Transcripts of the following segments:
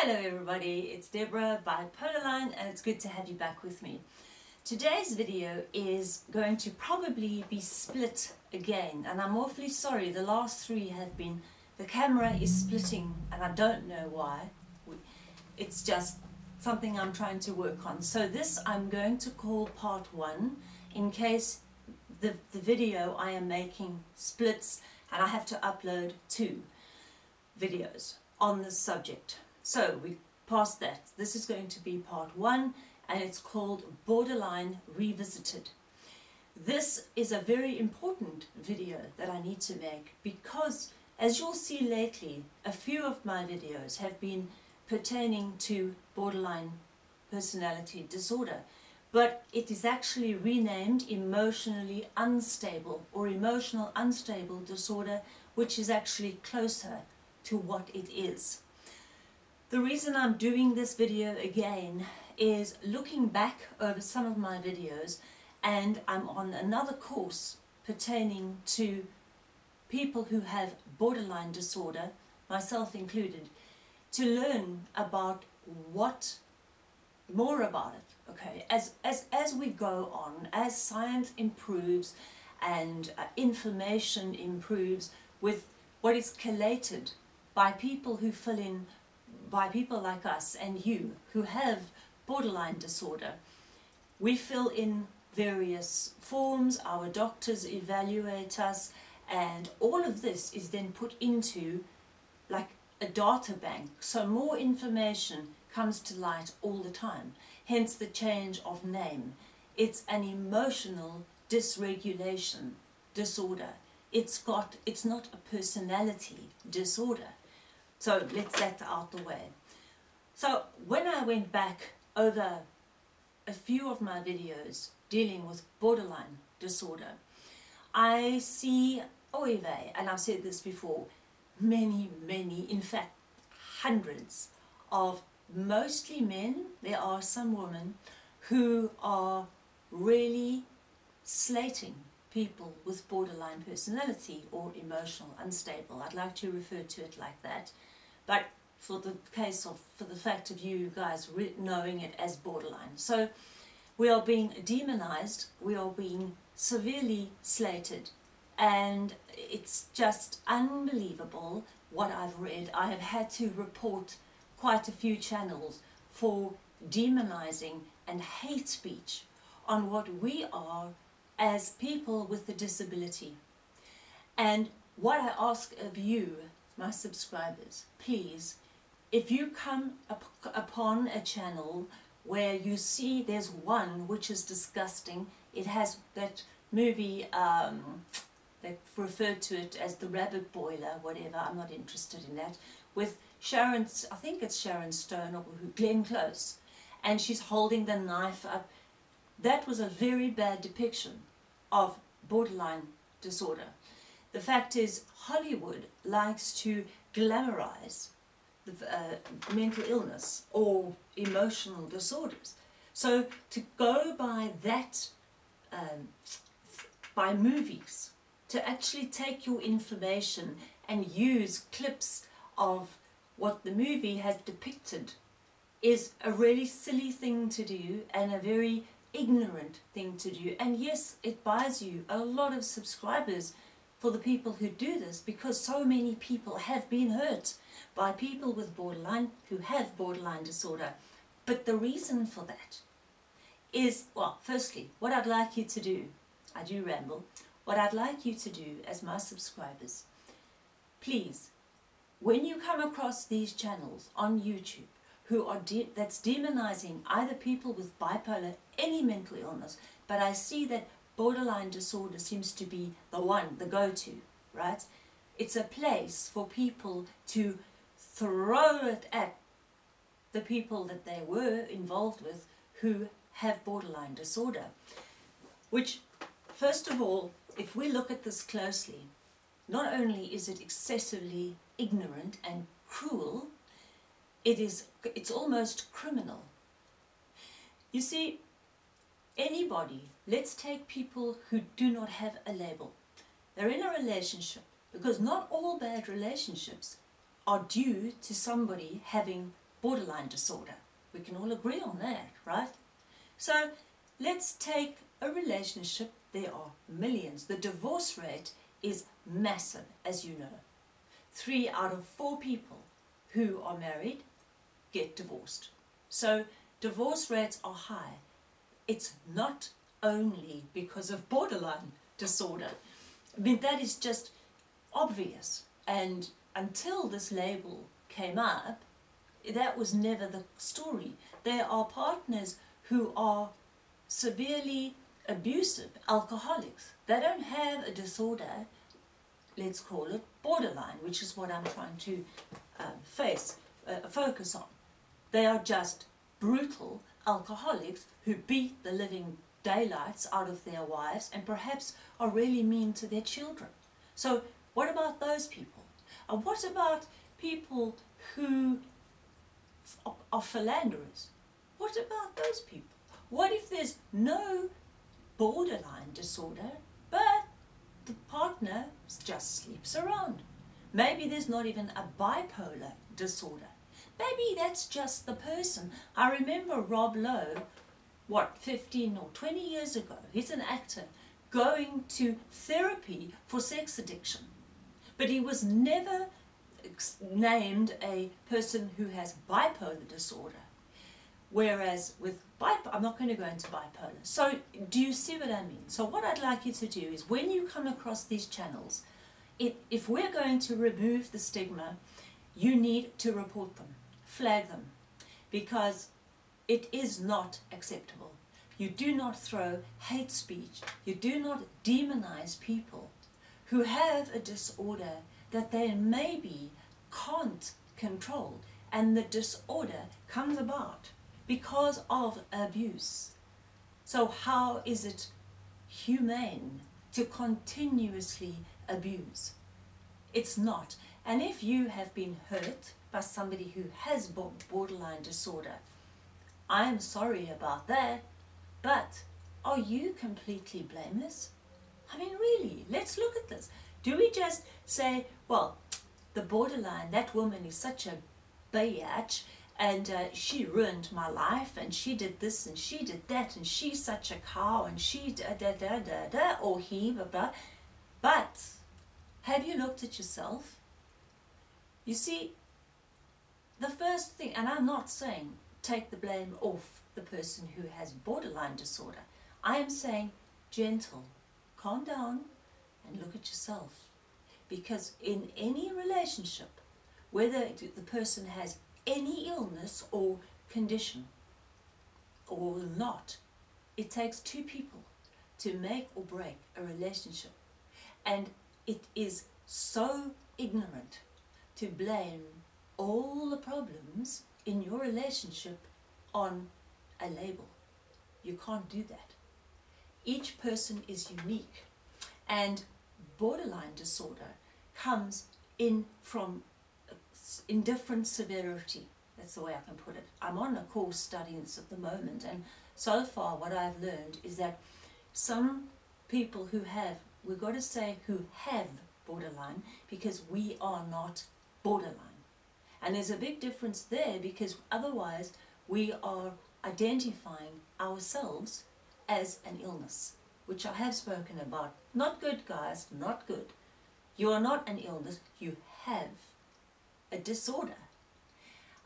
Hello everybody, it's Deborah by Line and it's good to have you back with me. Today's video is going to probably be split again and I'm awfully sorry the last three have been the camera is splitting and I don't know why. It's just something I'm trying to work on. So this I'm going to call part one in case the, the video I am making splits and I have to upload two videos on this subject. So we passed that. This is going to be part one and it's called Borderline Revisited. This is a very important video that I need to make because as you'll see lately, a few of my videos have been pertaining to borderline personality disorder but it is actually renamed emotionally unstable or emotional unstable disorder which is actually closer to what it is. The reason I'm doing this video again is looking back over some of my videos and I'm on another course pertaining to people who have borderline disorder, myself included, to learn about what more about it okay? As as as we go on as science improves and uh, information improves with what is collated by people who fill in by people like us and you who have borderline disorder we fill in various forms our doctors evaluate us and all of this is then put into like a data bank so more information comes to light all the time, hence the change of name. It's an emotional dysregulation disorder. It's got, it's not a personality disorder. So let's get out the way. So when I went back over a few of my videos dealing with borderline disorder, I see oh, OIVE, and I've said this before, many, many, in fact, hundreds of mostly men, there are some women who are really slating people with borderline personality or emotional unstable. I'd like to refer to it like that. But for the case of, for the fact of you guys knowing it as borderline. So we are being demonized, we are being severely slated and it's just unbelievable what I've read. I have had to report quite a few channels for demonizing and hate speech on what we are as people with a disability. And what I ask of you, my subscribers, please, if you come up upon a channel where you see there's one which is disgusting, it has that movie, um, they referred to it as the rabbit boiler, whatever, I'm not interested in that, with Sharon, I think it's Sharon Stone or who Glenn Close, and she's holding the knife up. That was a very bad depiction of borderline disorder. The fact is, Hollywood likes to glamorize the, uh, mental illness or emotional disorders. So to go by that, um, by movies, to actually take your information and use clips of what the movie has depicted is a really silly thing to do and a very ignorant thing to do and yes it buys you a lot of subscribers for the people who do this because so many people have been hurt by people with borderline who have borderline disorder. But the reason for that is well firstly what I'd like you to do I do ramble what I'd like you to do as my subscribers please when you come across these channels on YouTube who are de that's demonizing either people with bipolar, any mental illness, but I see that borderline disorder seems to be the one, the go-to, right? It's a place for people to throw it at the people that they were involved with who have borderline disorder. Which, first of all, if we look at this closely, not only is it excessively ignorant and cruel, it is, it's almost criminal. You see, anybody, let's take people who do not have a label. They're in a relationship because not all bad relationships are due to somebody having borderline disorder. We can all agree on that, right? So let's take a relationship. There are millions. The divorce rate is massive, as you know. Three out of four people who are married get divorced. So divorce rates are high. It's not only because of borderline disorder. I mean, that is just obvious. And until this label came up, that was never the story. There are partners who are severely abusive, alcoholics. They don't have a disorder, let's call it borderline, which is what I'm trying to um, face, uh, focus on. They are just brutal alcoholics who beat the living daylights out of their wives and perhaps are really mean to their children. So what about those people? And what about people who are philanderers? What about those people? What if there's no borderline disorder, but the partner just sleeps around? Maybe there's not even a bipolar disorder. Maybe that's just the person. I remember Rob Lowe, what, 15 or 20 years ago, he's an actor, going to therapy for sex addiction. But he was never named a person who has bipolar disorder. Whereas with bipolar, I'm not going to go into bipolar. So do you see what I mean? So what I'd like you to do is when you come across these channels, it, if we're going to remove the stigma, you need to report them, flag them, because it is not acceptable. You do not throw hate speech. You do not demonize people who have a disorder that they maybe can't control and the disorder comes about because of abuse. So how is it humane to continuously abuse? It's not. And if you have been hurt by somebody who has borderline disorder, I am sorry about that, but are you completely blameless? I mean, really, let's look at this. Do we just say, well, the borderline, that woman is such a biatch and uh, she ruined my life and she did this and she did that and she's such a cow and she da da da da da or he blah blah. But have you looked at yourself? You see, the first thing, and I'm not saying take the blame off the person who has borderline disorder. I am saying gentle, calm down and look at yourself. Because in any relationship, whether the person has any illness or condition or not, it takes two people to make or break a relationship. And it is so ignorant to blame all the problems in your relationship on a label. You can't do that. Each person is unique and borderline disorder comes in from in different severity. That's the way I can put it. I'm on a course studying this at the moment and so far what I've learned is that some people who have, we've got to say who have borderline because we are not borderline. And there's a big difference there because otherwise we are identifying ourselves as an illness which I have spoken about. Not good, guys, not good. You are not an illness, you have a disorder.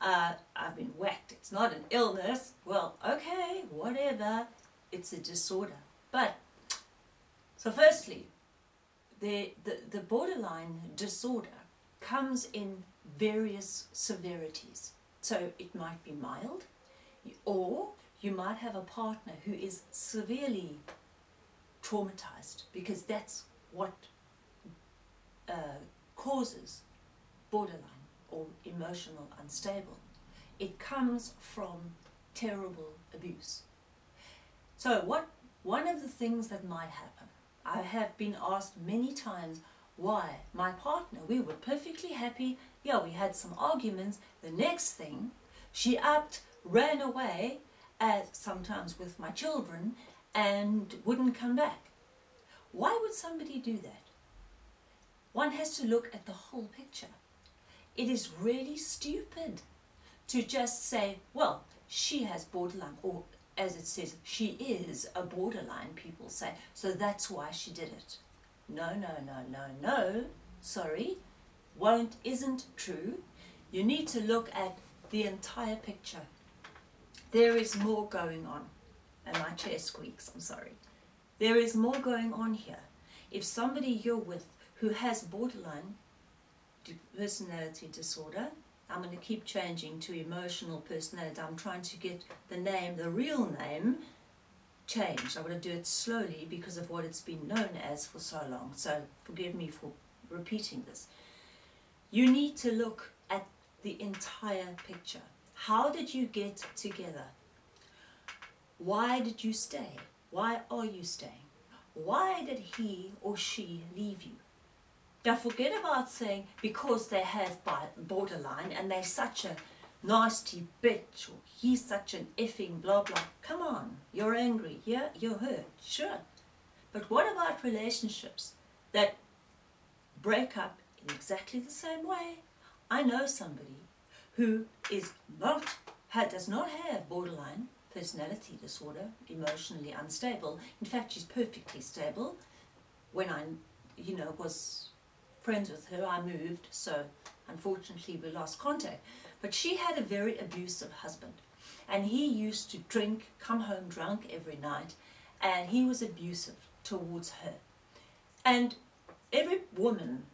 Uh, I've been whacked, it's not an illness. Well, okay, whatever, it's a disorder. But, so firstly, the, the, the borderline disorder comes in various severities. So it might be mild, or you might have a partner who is severely traumatized because that's what uh, causes borderline or emotional unstable. It comes from terrible abuse. So what one of the things that might happen, I have been asked many times why my partner, we were perfectly happy, yeah, we had some arguments, the next thing, she upped, ran away, as sometimes with my children, and wouldn't come back. Why would somebody do that? One has to look at the whole picture. It is really stupid to just say, well, she has borderline, or as it says, she is a borderline, people say, so that's why she did it. No, no, no, no, no, sorry, won't, isn't true. You need to look at the entire picture. There is more going on. And my chair squeaks, I'm sorry. There is more going on here. If somebody you're with who has borderline personality disorder, I'm going to keep changing to emotional personality. I'm trying to get the name, the real name, changed. I want to do it slowly because of what it's been known as for so long. So forgive me for repeating this. You need to look at the entire picture. How did you get together? Why did you stay? Why are you staying? Why did he or she leave you? Now forget about saying because they have borderline and they're such a nasty bitch or he's such an effing blah blah. Come on, you're angry, yeah, you're hurt, sure. But what about relationships that break up in exactly the same way? I know somebody who is not, does not have borderline personality disorder, emotionally unstable. In fact, she's perfectly stable. When I, you know, was friends with her, I moved, so unfortunately we lost contact. But she had a very abusive husband. And he used to drink, come home drunk every night, and he was abusive towards her. And every woman,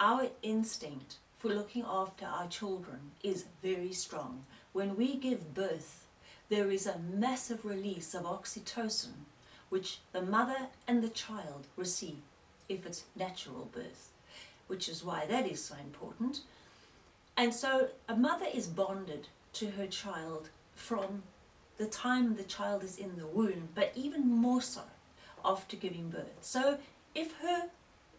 our instinct for looking after our children is very strong. When we give birth, there is a massive release of oxytocin, which the mother and the child receive if it's natural birth, which is why that is so important. And so a mother is bonded to her child from the time the child is in the womb, but even more so after giving birth. So if her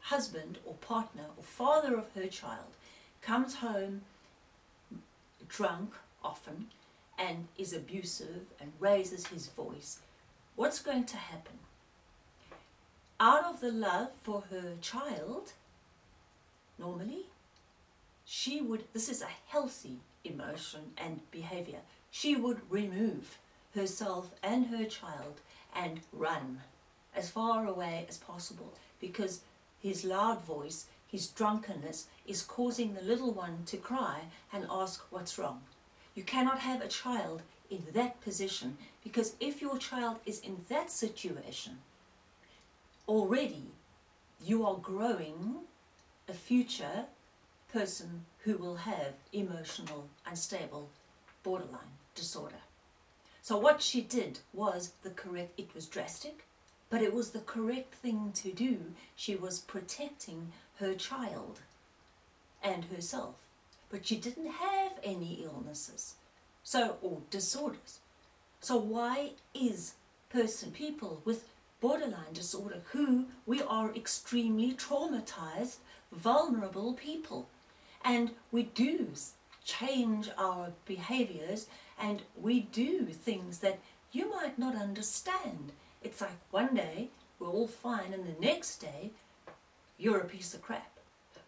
husband or partner or father of her child comes home drunk often and is abusive and raises his voice, what's going to happen? Out of the love for her child, normally, she would, this is a healthy emotion and behavior, she would remove herself and her child and run as far away as possible because his loud voice, his drunkenness is causing the little one to cry and ask what's wrong. You cannot have a child in that position because if your child is in that situation, already you are growing a future person who will have emotional unstable borderline disorder. So what she did was the correct, it was drastic, but it was the correct thing to do. She was protecting her child and herself. But she didn't have any illnesses so or disorders. So why is person, people with borderline disorder who we are extremely traumatized, vulnerable people and we do change our behaviors and we do things that you might not understand. It's like one day we're all fine and the next day you're a piece of crap.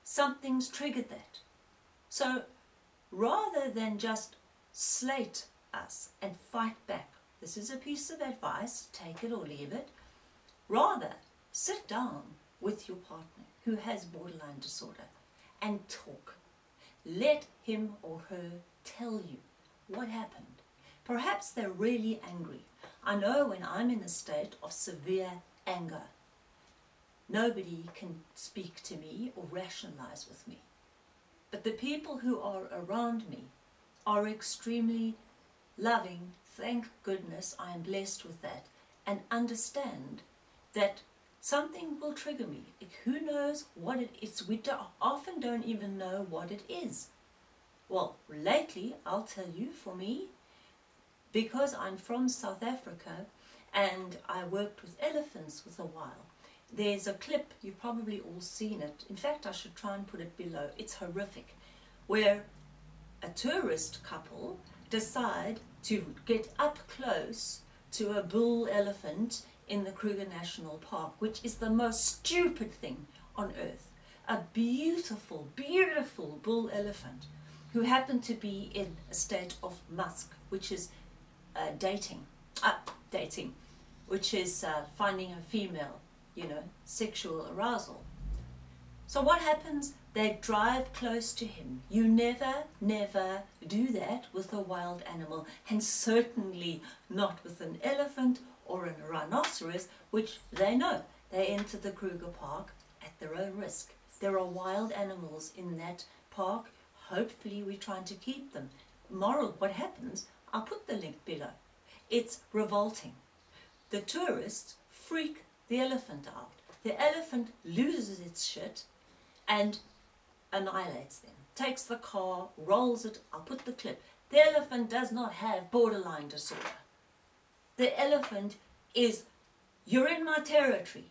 Something's triggered that. So rather than just slate us and fight back, this is a piece of advice, take it or leave it, rather sit down with your partner who has borderline disorder and talk. Let him or her tell you what happened. Perhaps they're really angry. I know when I'm in a state of severe anger, nobody can speak to me or rationalize with me. But the people who are around me are extremely loving, thank goodness I am blessed with that, and understand that something will trigger me. Who knows what it is? We do, often don't even know what it is. Well, lately, I'll tell you, for me, because I'm from South Africa and I worked with elephants for a while, there's a clip, you've probably all seen it. In fact, I should try and put it below. It's horrific. Where a tourist couple decide to get up close to a bull elephant in the Kruger National Park, which is the most stupid thing on earth. A beautiful, beautiful bull elephant who happened to be in a state of musth, which is uh, dating, uh, dating, which is uh, finding a female, you know, sexual arousal. So what happens? They drive close to him. You never, never do that with a wild animal, and certainly not with an elephant or a rhinoceros, which they know. They enter the Kruger Park at their own risk. There are wild animals in that park. Hopefully we're trying to keep them. Moral, what happens? I'll put the link below. It's revolting. The tourists freak the elephant out. The elephant loses its shit and annihilates them. Takes the car, rolls it, I'll put the clip. The elephant does not have borderline disorder. The elephant is, you're in my territory,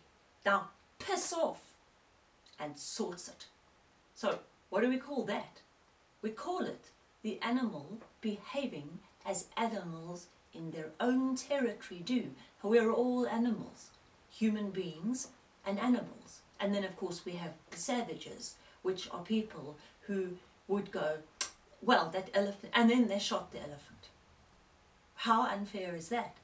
now piss off, and sorts it. So what do we call that? We call it the animal behaving as animals in their own territory do. We're all animals, human beings and animals. And then of course we have the savages, which are people who would go, well, that elephant, and then they shot the elephant. How unfair is that?